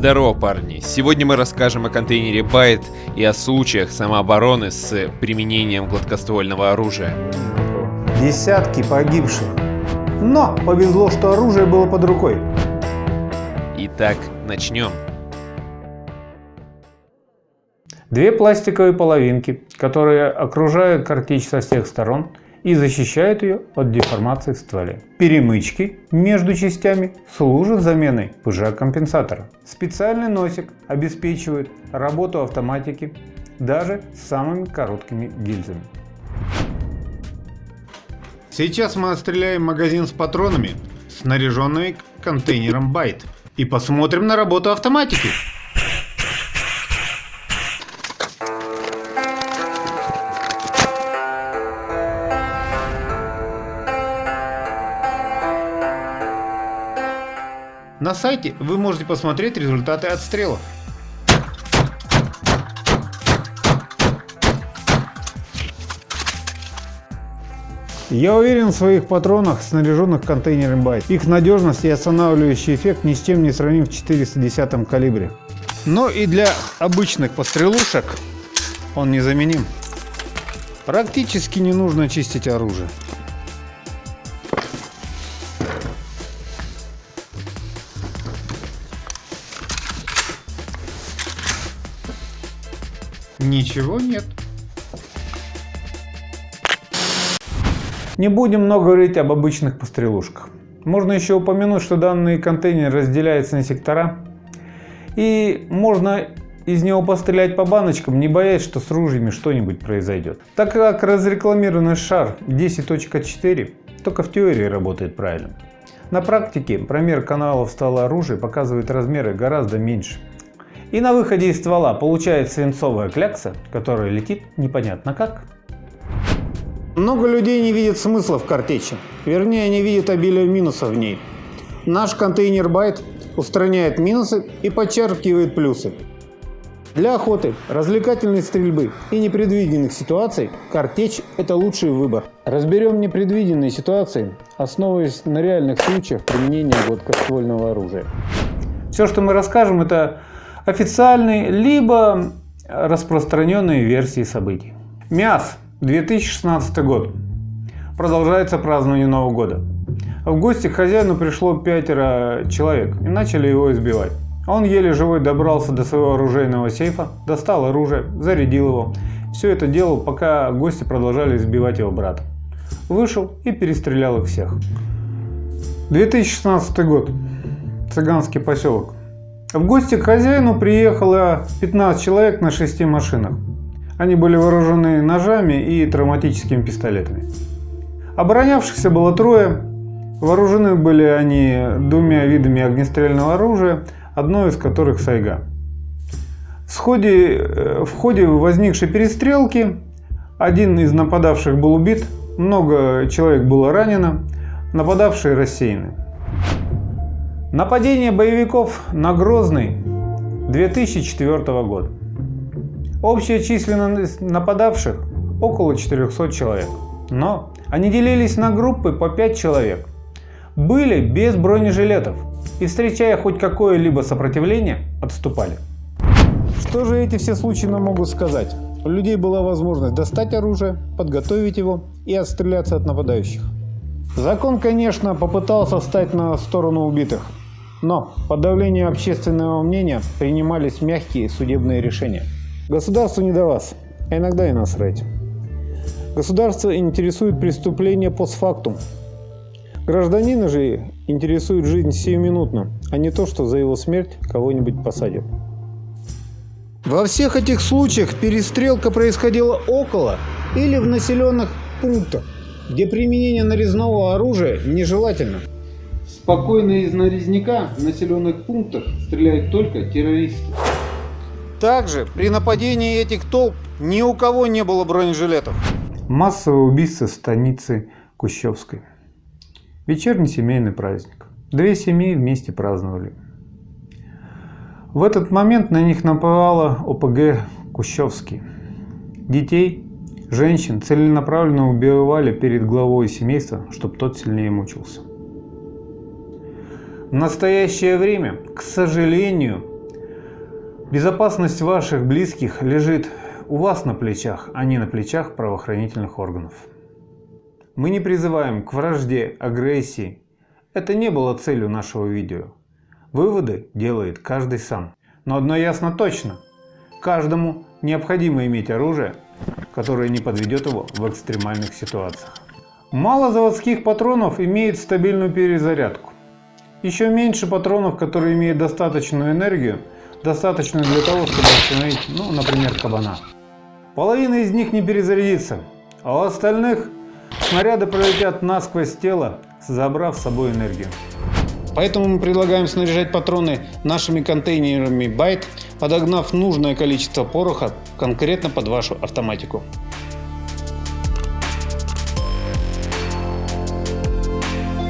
Здорово, парни! Сегодня мы расскажем о контейнере Байт и о случаях самообороны с применением гладкоствольного оружия. Десятки погибших. Но повезло, что оружие было под рукой. Итак, начнем. Две пластиковые половинки, которые окружают картечь со всех сторон и защищают ее от деформации в стволе. Перемычки между частями служат заменой пыжа-компенсатора. Специальный носик обеспечивает работу автоматики даже с самыми короткими гильзами. Сейчас мы отстреляем магазин с патронами, снаряженными контейнером байт, и посмотрим на работу автоматики. На сайте вы можете посмотреть результаты отстрелов. Я уверен в своих патронах, снаряженных контейнером байт. Их надежность и останавливающий эффект ни с чем не сравним в 410 калибре. Но и для обычных пострелушек он незаменим. Практически не нужно чистить оружие. Ничего нет. Не будем много говорить об обычных пострелушках. Можно еще упомянуть, что данный контейнер разделяется на сектора. И можно из него пострелять по баночкам, не боясь, что с ружьями что-нибудь произойдет. Так как разрекламированный шар 10.4 только в теории работает правильно. На практике промер каналов ствола оружия показывает размеры гораздо меньше. И на выходе из ствола получается свинцовая клякса, которая летит непонятно как. Много людей не видят смысла в картечи, вернее они видят обилие минусов в ней. Наш контейнер байт устраняет минусы и подчеркивает плюсы. Для охоты, развлекательной стрельбы и непредвиденных ситуаций картечь – это лучший выбор. Разберем непредвиденные ситуации, основываясь на реальных случаях применения гладкоствольного оружия. Все, что мы расскажем, это официальные либо распространенные версии событий. МИАС, 2016 год. Продолжается празднование Нового года. В гости к хозяину пришло пятеро человек и начали его избивать. Он еле живой добрался до своего оружейного сейфа, достал оружие, зарядил его. Все это делал, пока гости продолжали избивать его брата. Вышел и перестрелял их всех. 2016 год. Цыганский поселок. В гости к хозяину приехало 15 человек на 6 машинах. Они были вооружены ножами и травматическими пистолетами. Оборонявшихся было трое. Вооружены были они двумя видами огнестрельного оружия, одно из которых сайга. В ходе, э, в ходе возникшей перестрелки один из нападавших был убит, много человек было ранено, нападавшие рассеяны. Нападение боевиков на Грозный 2004 года. Общая численность нападавших около 400 человек. Но они делились на группы по 5 человек. Были без бронежилетов и, встречая хоть какое-либо сопротивление, отступали. Что же эти все случаи нам могут сказать? У людей была возможность достать оружие, подготовить его и отстреляться от нападающих. Закон, конечно, попытался встать на сторону убитых, но под давлением общественного мнения принимались мягкие судебные решения. Государство не до вас, а иногда и насрать. Государство интересует преступление постфактум. Гражданина же интересует жизнь сиюминутно, а не то, что за его смерть кого-нибудь посадят. Во всех этих случаях перестрелка происходила около или в населенных пунктах, где применение нарезного оружия нежелательно. Спокойно из нарезняка в населенных пунктах стреляют только террористы. Также при нападении этих толп ни у кого не было бронежилетов. Массовое убийство в станице Кущевской. Вечерний семейный праздник. Две семьи вместе праздновали. В этот момент на них напала ОПГ Кущевский. Детей, женщин целенаправленно убивали перед главой семейства, чтобы тот сильнее мучился. В настоящее время, к сожалению, Безопасность ваших близких лежит у вас на плечах, а не на плечах правоохранительных органов. Мы не призываем к вражде, агрессии. Это не было целью нашего видео. Выводы делает каждый сам. Но одно ясно точно. Каждому необходимо иметь оружие, которое не подведет его в экстремальных ситуациях. Мало заводских патронов имеет стабильную перезарядку. Еще меньше патронов, которые имеют достаточную энергию, достаточную для того, чтобы остановить, ну, например, кабана. Половина из них не перезарядится, а у остальных снаряды пролетят насквозь тело, забрав с собой энергию. Поэтому мы предлагаем снаряжать патроны нашими контейнерами Byte, подогнав нужное количество пороха конкретно под вашу автоматику.